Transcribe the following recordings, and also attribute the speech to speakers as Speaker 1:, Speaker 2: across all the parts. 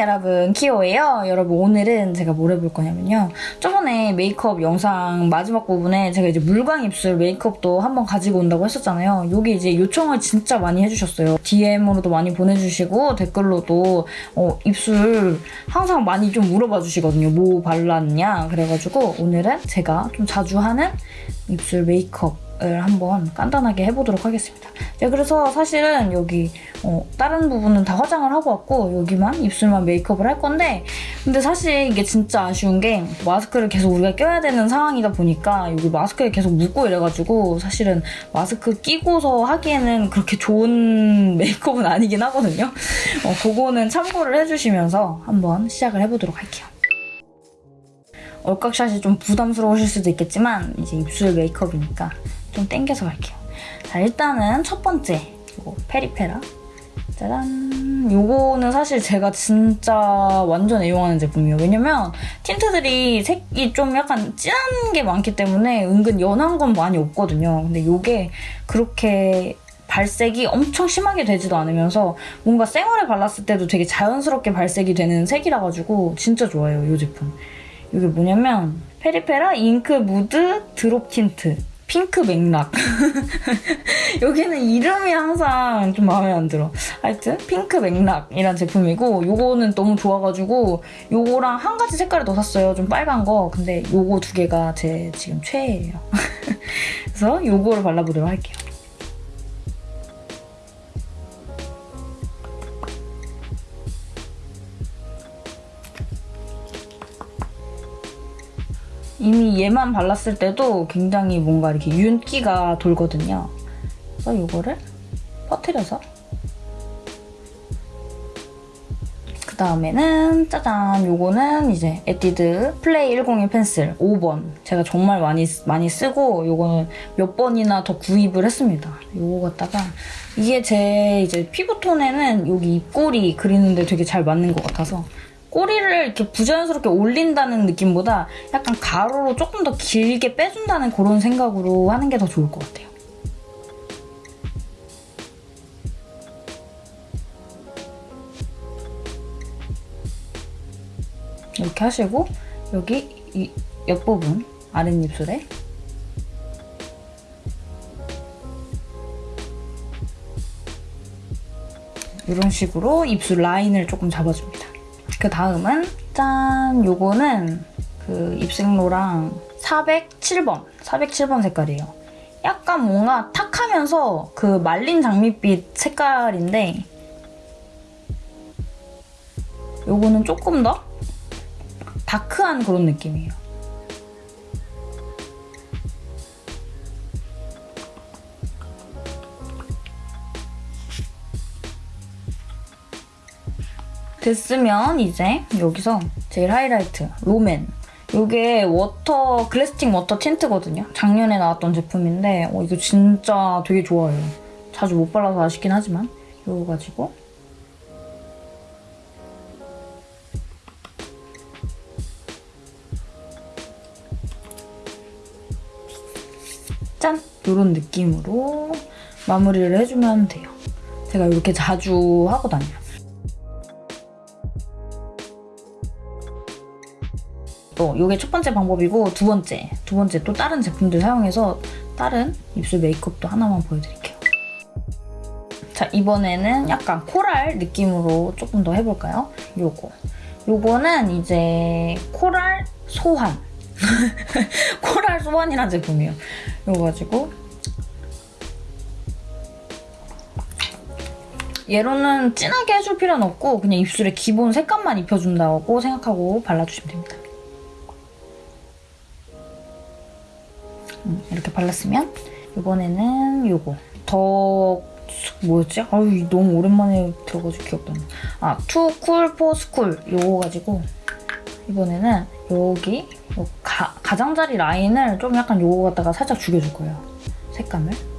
Speaker 1: 여러분. 키오예요. 여러분 오늘은 제가 뭘 해볼 거냐면요. 저번에 메이크업 영상 마지막 부분에 제가 이제 물광 입술 메이크업도 한번 가지고 온다고 했었잖아요. 여기 이제 요청을 진짜 많이 해주셨어요. DM으로도 많이 보내주시고 댓글로도 어, 입술 항상 많이 좀 물어봐 주시거든요. 뭐 발랐냐? 그래가지고 오늘은 제가 좀 자주 하는 입술 메이크업 을 한번 간단하게 해보도록 하겠습니다. 네, 그래서 사실은 여기 어, 다른 부분은 다 화장을 하고 왔고 여기만 입술만 메이크업을 할 건데 근데 사실 이게 진짜 아쉬운 게 마스크를 계속 우리가 껴야 되는 상황이다 보니까 여기 마스크에 계속 묻고 이래가지고 사실은 마스크 끼고서 하기에는 그렇게 좋은 메이크업은 아니긴 하거든요. 어, 그거는 참고를 해주시면서 한번 시작을 해보도록 할게요. 얼깍샷이 좀 부담스러우실 수도 있겠지만 이제 입술 메이크업이니까 좀 땡겨서 갈게요. 자, 일단은 첫 번째 이거 페리페라 짜잔 요거는 사실 제가 진짜 완전 애용하는 제품이에요. 왜냐면 틴트들이 색이 좀 약간 진한 게 많기 때문에 은근 연한 건 많이 없거든요. 근데 요게 그렇게 발색이 엄청 심하게 되지도 않으면서 뭔가 생얼에 발랐을 때도 되게 자연스럽게 발색이 되는 색이라 가지고 진짜 좋아요, 이 제품. 이게 뭐냐면 페리페라 잉크 무드 드롭 틴트 핑크 맥락. 여기는 이름이 항상 좀 마음에 안 들어. 하여튼 핑크 맥락이란 제품이고 요거는 너무 좋아가지고 요거랑 한 가지 색깔을 더 샀어요. 좀 빨간 거. 근데 요거 두 개가 제 지금 최애예요. 그래서 요거를 발라보도록 할게요. 얘만 발랐을 때도 굉장히 뭔가 이렇게 윤기가 돌거든요. 그래서 이거를 퍼트려서 그 다음에는 짜잔 요거는 이제 에뛰드 플레이 101 펜슬 5번 제가 정말 많이 많이 쓰고 요거는 몇 번이나 더 구입을 했습니다. 요거 갖다가 이게 제 이제 피부톤에는 여기 입꼬리 그리는데 되게 잘 맞는 것 같아서 꼬리를 이렇게 부자연스럽게 올린다는 느낌보다 약간 가로로 조금 더 길게 빼준다는 그런 생각으로 하는 게 더 좋을 것 같아요. 이렇게 하시고 여기 이 옆부분 아랫입술에 이런 식으로 입술 라인을 조금 잡아줍니다. 그 다음은 짠! 요거는 그 입생로랑 407번, 407번 색깔이에요. 약간 뭔가 탁 하면서 그 말린 장밋빛 색깔인데 요거는 조금 더 다크한 그런 느낌이에요. 됐으면 이제 여기서 제일 하이라이트 롬앤 이게 워터 글래스팅 워터 틴트거든요. 작년에 나왔던 제품인데 어, 이거 진짜 되게 좋아요. 자주 못 발라서 아쉽긴 하지만 이거 가지고 짠! 이런 느낌으로 마무리를 해주면 돼요. 제가 이렇게 자주 하고 다녀요. 또 이게 첫 번째 방법이고 두 번째, 두 번째 또 다른 제품들 사용해서 다른 입술 메이크업도 하나만 보여드릴게요. 자, 이번에는 약간 코랄 느낌으로 조금 더 해볼까요? 요거. 요거는 이제 코랄 소환. 코랄 소환이라는 제품이에요. 요거 가지고 얘로는 진하게 해줄 필요는 없고 그냥 입술에 기본 색감만 입혀준다고 생각하고 발라주시면 됩니다. 이렇게 발랐으면 이번에는 이거 더 뭐였지? 아유 너무 오랜만에 안 나. 아, 투쿨 포 스쿨 이거 가지고 이번에는 여기 가, 가장자리 라인을 좀 약간 요거 갖다가 살짝 죽여줄 거예요. 색감을.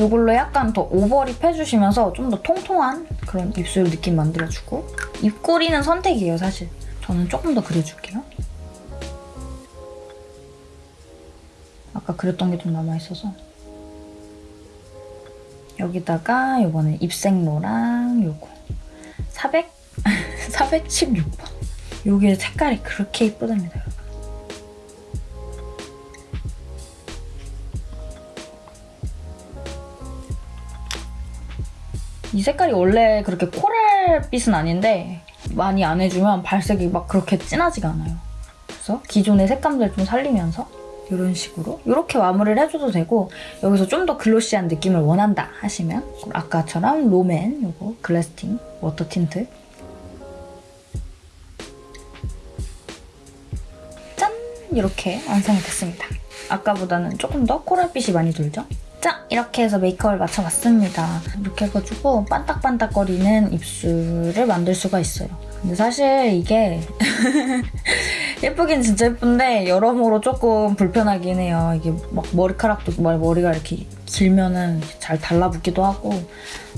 Speaker 1: 이걸로 약간 더 오버립 해주시면서 좀 더 통통한 그런 입술 느낌 만들어주고 입꼬리는 선택이에요, 사실. 저는 조금 더 그려줄게요. 아까 그렸던 게 좀 남아있어서 여기다가 요번에 입생로랑 요거 400? 416번 요게 색깔이 그렇게 이쁘답니다 이 색깔이 원래 그렇게 코랄빛은 아닌데 많이 안 해주면 발색이 막 그렇게 진하지가 않아요. 그래서 기존의 색감들 좀 살리면서 이런 식으로 이렇게 마무리를 해줘도 되고 여기서 좀 더 glossy한 느낌을 원한다 하시면 아까처럼 롬앤 요거 글래스팅 워터 틴트 짠! 이렇게 완성이 됐습니다. 아까보다는 조금 더 코랄빛이 많이 돌죠? 자, 이렇게 해서 메이크업을 마쳐봤습니다. 이렇게 해가지고 반딱반딱거리는 입술을 만들 수가 있어요. 근데 사실 이게 예쁘긴 진짜 예쁜데 여러모로 조금 불편하긴 해요. 이게 막 머리카락도 막 머리가 이렇게 길면은 잘 달라붙기도 하고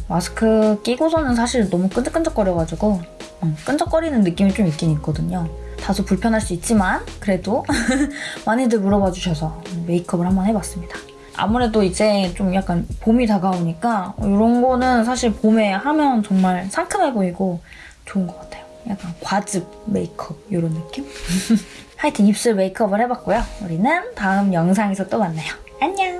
Speaker 1: 마스크 끼고서는 사실 너무 끈적끈적거려가지고 음, 끈적거리는 느낌이 좀 있긴 있거든요. 다소 불편할 수 있지만 그래도 많이들 물어봐 주셔서 메이크업을 한번 해봤습니다. 아무래도 이제 좀 약간 봄이 다가오니까 이런 거는 사실 봄에 하면 정말 상큼해 보이고 좋은 것 같아요. 약간 과즙 메이크업 이런 느낌? 하여튼 입술 메이크업을 해봤고요. 우리는 다음 영상에서 또 만나요. 안녕!